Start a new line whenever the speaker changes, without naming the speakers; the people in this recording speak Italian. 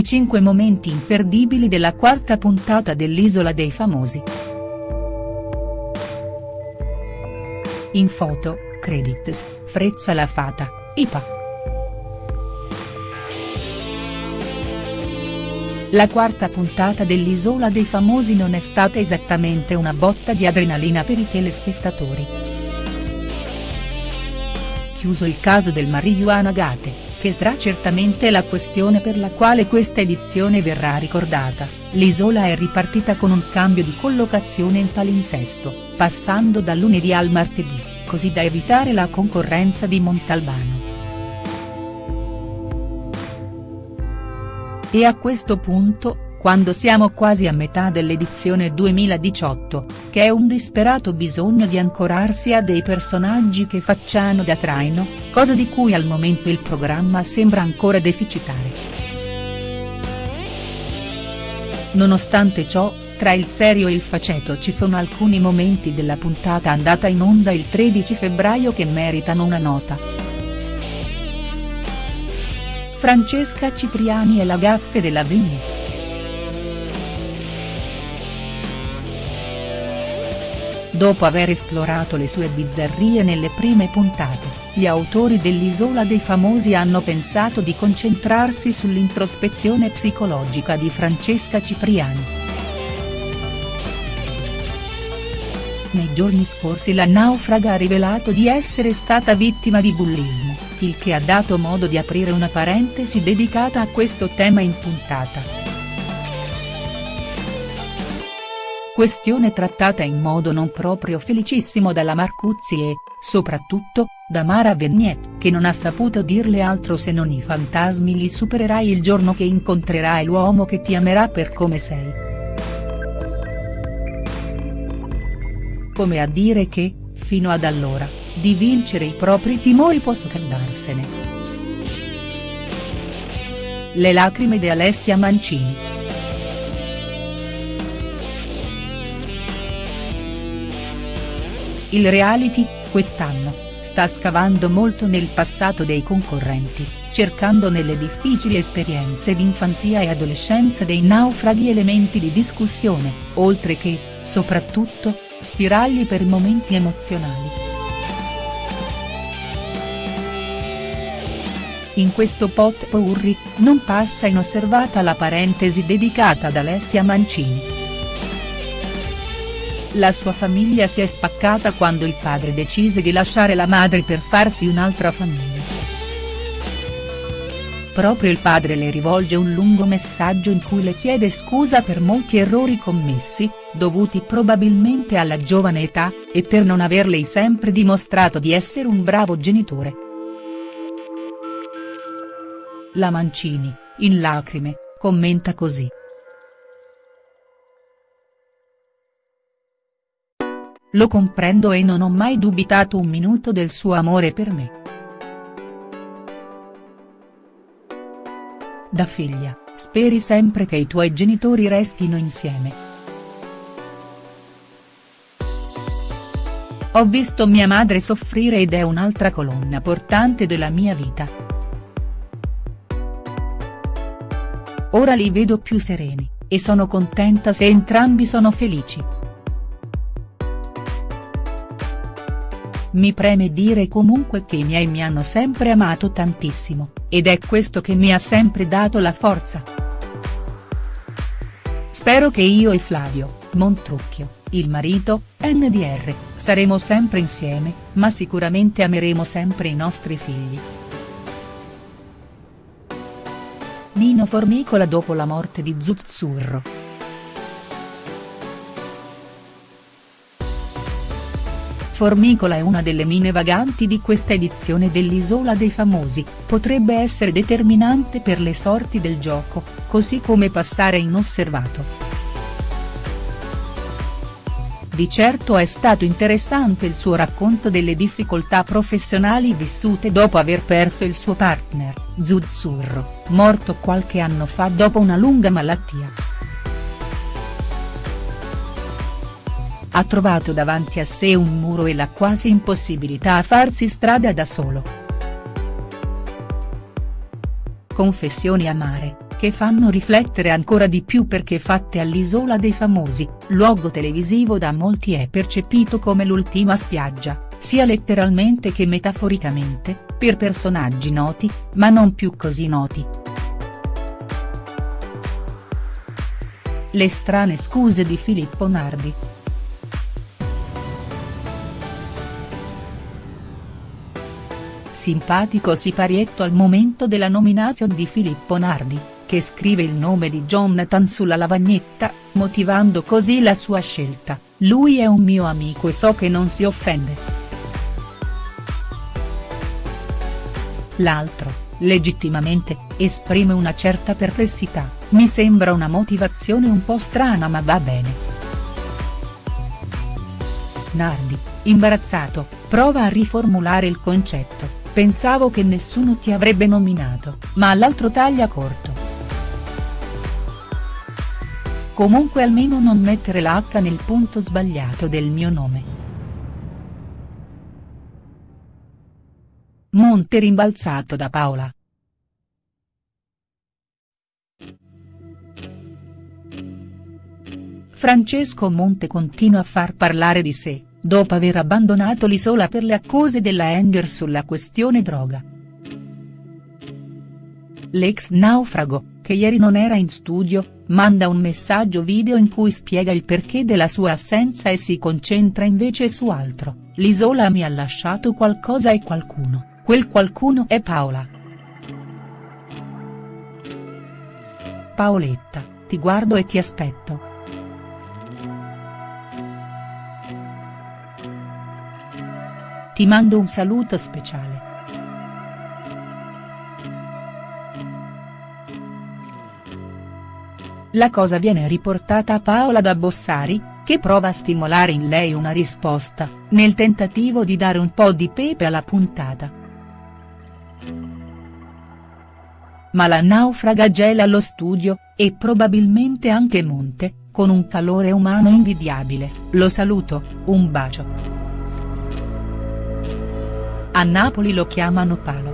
i 5 momenti imperdibili della quarta puntata dell'Isola dei Famosi. In foto, credits, Frezza la Fata, IPA. La quarta puntata dell'Isola dei Famosi non è stata esattamente una botta di adrenalina per i telespettatori. Chiuso il caso del Marijuana Gate, che sarà certamente la questione per la quale questa edizione verrà ricordata, l'isola è ripartita con un cambio di collocazione in palinsesto, passando dal lunedì al martedì, così da evitare la concorrenza di Montalbano. E a questo punto, quando siamo quasi a metà dell'edizione 2018, che è un disperato bisogno di ancorarsi a dei personaggi che facciano da traino, cosa di cui al momento il programma sembra ancora deficitario. Nonostante ciò, tra il serio e il faceto ci sono alcuni momenti della puntata andata in onda il 13 febbraio che meritano una nota. Francesca Cipriani e la gaffe della Vigne. Dopo aver esplorato le sue bizzarrie nelle prime puntate, gli autori dell'Isola dei Famosi hanno pensato di concentrarsi sull'introspezione psicologica di Francesca Cipriani. Nei giorni scorsi la naufraga ha rivelato di essere stata vittima di bullismo, il che ha dato modo di aprire una parentesi dedicata a questo tema in puntata. Questione trattata in modo non proprio felicissimo dalla Marcuzzi e, soprattutto, da Mara Vignet, che non ha saputo dirle altro se non i fantasmi li supererai il giorno che incontrerai l'uomo che ti amerà per come sei. come a dire che, fino ad allora, di vincere i propri timori può soccordarsene. Le lacrime di Alessia Mancini. Il reality, quest'anno, sta scavando molto nel passato dei concorrenti, cercando nelle difficili esperienze d'infanzia e adolescenza dei naufraghi elementi di discussione, oltre che, soprattutto, spiragli per momenti emozionali. In questo pot pourri, non passa inosservata la parentesi dedicata ad Alessia Mancini. La sua famiglia si è spaccata quando il padre decise di lasciare la madre per farsi un'altra famiglia. Proprio il padre le rivolge un lungo messaggio in cui le chiede scusa per molti errori commessi, dovuti probabilmente alla giovane età, e per non averle sempre dimostrato di essere un bravo genitore. La Mancini, in lacrime, commenta così. Lo comprendo e non ho mai dubitato un minuto del suo amore per me. Da figlia, speri sempre che i tuoi genitori restino insieme. Ho visto mia madre soffrire ed è un'altra colonna portante della mia vita. Ora li vedo più sereni, e sono contenta se entrambi sono felici. Mi preme dire comunque che i miei mi hanno sempre amato tantissimo, ed è questo che mi ha sempre dato la forza. Spero che io e Flavio, Montrucchio, il marito, NDR, saremo sempre insieme, ma sicuramente ameremo sempre i nostri figli. Nino Formicola dopo la morte di Zuzzurro. Formicola è una delle mine vaganti di questa edizione dell'Isola dei Famosi, potrebbe essere determinante per le sorti del gioco, così come passare inosservato. Di certo è stato interessante il suo racconto delle difficoltà professionali vissute dopo aver perso il suo partner, Zuzzurro, morto qualche anno fa dopo una lunga malattia. Ha trovato davanti a sé un muro e la quasi impossibilità a farsi strada da solo. Confessioni amare, che fanno riflettere ancora di più perché fatte all'Isola dei Famosi, luogo televisivo da molti è percepito come l'ultima spiaggia, sia letteralmente che metaforicamente, per personaggi noti, ma non più così noti. Le strane scuse di Filippo Nardi. Simpatico siparietto al momento della nomination di Filippo Nardi, che scrive il nome di Jonathan sulla lavagnetta, motivando così la sua scelta, lui è un mio amico e so che non si offende. L'altro, legittimamente, esprime una certa perplessità, mi sembra una motivazione un po' strana ma va bene. Nardi, imbarazzato, prova a riformulare il concetto, pensavo che nessuno ti avrebbe nominato, ma l'altro taglia corto. Comunque almeno non mettere la H nel punto sbagliato del mio nome. Monte rimbalzato da Paola. Francesco Monte continua a far parlare di sé, dopo aver abbandonato l'Isola per le accuse della Enger sulla questione droga. L'ex naufrago, che ieri non era in studio, manda un messaggio video in cui spiega il perché della sua assenza e si concentra invece su altro, l'isola mi ha lasciato qualcosa e qualcuno, quel qualcuno è Paola. Paoletta, ti guardo e ti aspetto. Ti mando un saluto speciale. La cosa viene riportata a Paola da Bossari, che prova a stimolare in lei una risposta, nel tentativo di dare un po' di pepe alla puntata. Ma la naufraga gela lo studio, e probabilmente anche Monte, con un calore umano invidiabile, lo saluto, un bacio. A Napoli lo chiamano Palo.